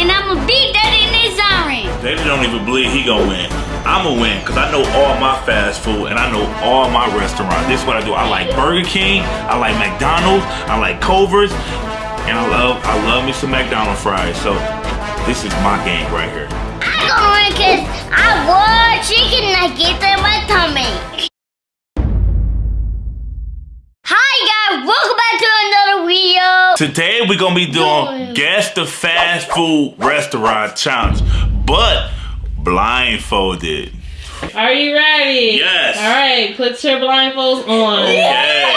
and I'ma beat that in this Zion. They don't even believe he gonna win. I'ma win because I know all my fast food and I know all my restaurants. This is what I do. I like Burger King, I like McDonald's, I like Culver's, and I love I love me some McDonald's fries. So this is my game right here. I'm gonna win because I want chicken nuggets Today we're gonna be doing guess the fast food restaurant challenge, but blindfolded. Are you ready? Yes. All right, put your blindfolds on. Okay,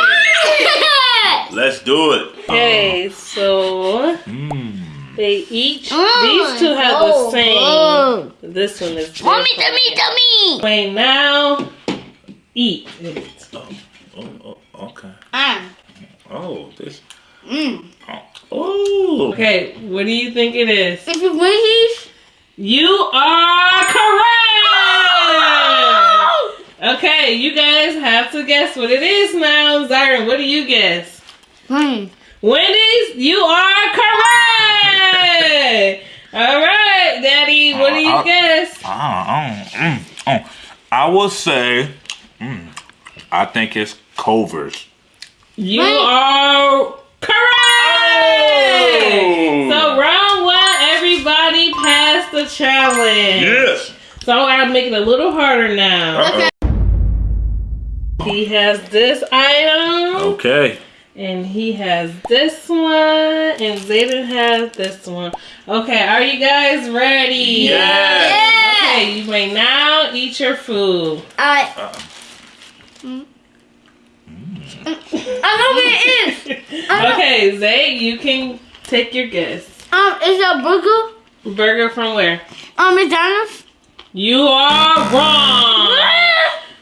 let's do it. Okay, so Mm. they each, Mm, these two have the oh, same. oh. This one is Mommy, different. tummy, tummy. Wait, now eat it. Oh, oh, oh, okay. Ah, Oh, this. mm. Okay, what do you think it is? If you Wendy's, You are correct! Okay, you guys have to guess what it is now. Zyron, what do you guess? Hmm. Wendy's, you are correct! All right, Daddy, what do you Uh, guess? Ah, oh, mm, oh. I will say, mm, I think it's Culver's. You Right. are correct! The challenge. Yes. So I gotta make it a little harder now. Uh-oh. He has this item, Okay. and he has this one, and Zayden has this one. Okay, are you guys ready? Yes. Yeah. Okay, you may now eat your food. I. Uh, I know what it is. Okay, Zay, you can take your guess. Um, is it a burger? Burger from where? Um, McDonald's. You are wrong.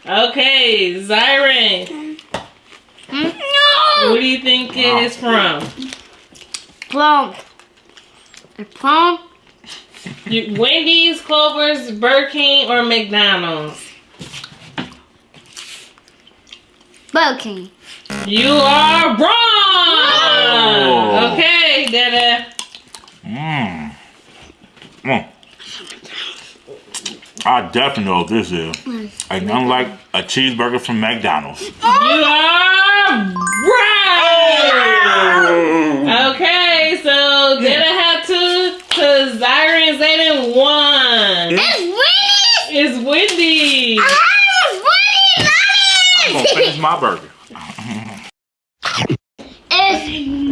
Okay, Zyron, No. what do you think it is from? Plum. A plum. You, Wendy's, Culver's, Burger King, or McDonald's? Burger King. You are wrong. Oh. Okay, Dada. Mmm. Mm. I definitely know what this is. Ain't nothing like a cheeseburger from McDonald's. You are right. Okay, so Dada had two, cause Zyron and Zayden won. It's Wendy's. It's Wendy's. Ah, I'm gonna finish my burger.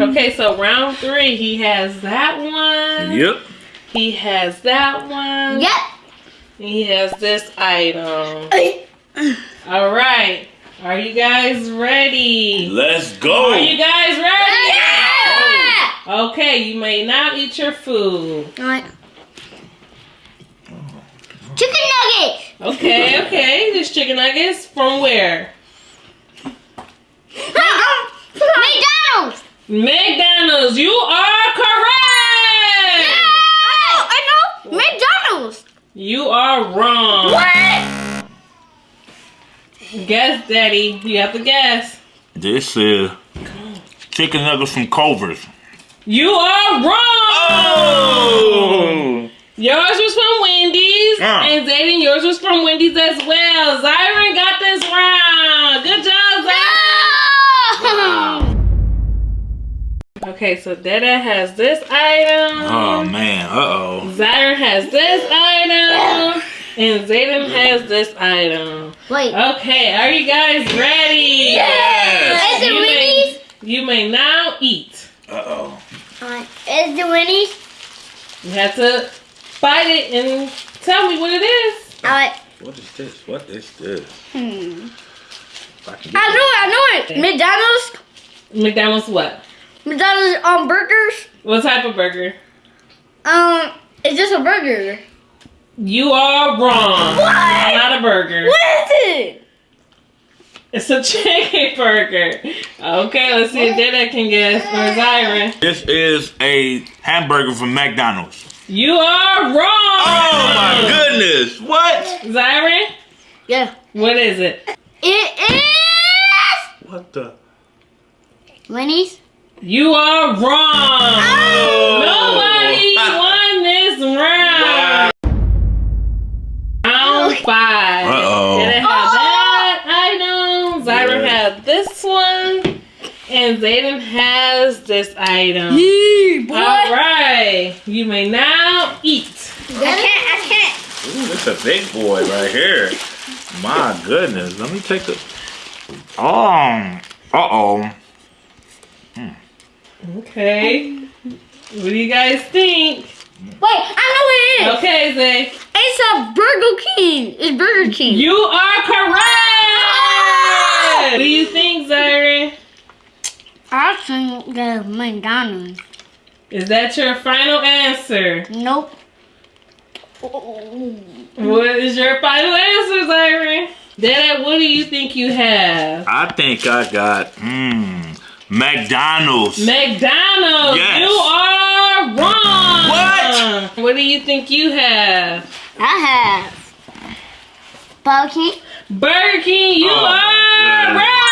Okay, so round three, he has that one. Yep. He has that one. yep. He has this item. All right. Are you guys ready? Let's go. Are you guys ready? Yeah. Oh. Okay, you may now eat your food. Alright. Chicken nuggets. Okay, okay. This chicken nuggets from where? McDonald's. McDonald's. You are correct. Oh, I know. McDonald's. You are wrong. What? Guess, Daddy. You have to guess. This is chicken nuggets from Culver's. You are wrong. Oh. Yours was from Wendy's, Ah. and Zayden, yours was from Wendy's as well. Zyron got this Okay, so Dada has this item. Oh man. Uh oh. Zyron has this item. And Zayden has this item. Wait. Okay, are you guys ready? Yes! Is it You may, you may now eat. Uh oh. Alright. Is it Wendy's? You have to bite it and tell me what it is. Alright. What is this? What is this? Hmm. I I know it. I know it. McDonald's. McDonald's what? McDonald's um burgers. What type of burger? Um, it's just a burger. You are wrong. What? Not a burger. What is it? It's a chicken burger. Okay, let's see if Dada can guess for Zyron. This is a hamburger from McDonald's. You are wrong. Oh my goodness! What? Zyron, Yeah. what is it? It is What the? Wendy's. You are wrong. Oh. Nobody won this round. Round five. Uh-oh. Did it have that item? Zyron Yeah. had this one. And Zayden has this item. Yee, boy. All right. You may now eat. I can't, I can't. Ooh, it's a big boy right here. My goodness. Let me take the. Oh. Uh oh. Okay. What do you guys think? Wait, I know what it is. Okay, Zay. It's a Burger King. It's Burger King. You are correct. Ah! What do you think, Zyron? I think the McDonald's. Is that your final answer? Nope. What is your final answer, Zyron? Dad, what do you think you have? I think I got. Mmm. McDonald's. McDonald's. Yes. You are wrong. What? What do you think you have? I have Burger King. Burger King. You Oh, are goodness. right.